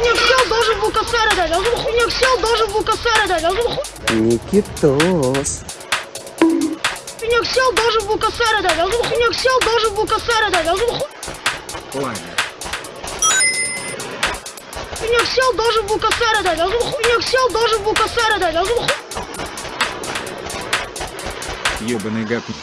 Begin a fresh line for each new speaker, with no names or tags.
хуйня сел, должен был косарь дать. А хуйня хуйняк сел, должен был косарь дать. А хуйня...
Никитос.
хуйняк сел, должен был косарь дать. А тут хуйняк сел, должен был косарь дать. А тут ху-
Ладно.
хуйняк сел, должен был косарь дать. А тут хуйняк сел, должен был косарь дать. А тут
Ёбаный гапник.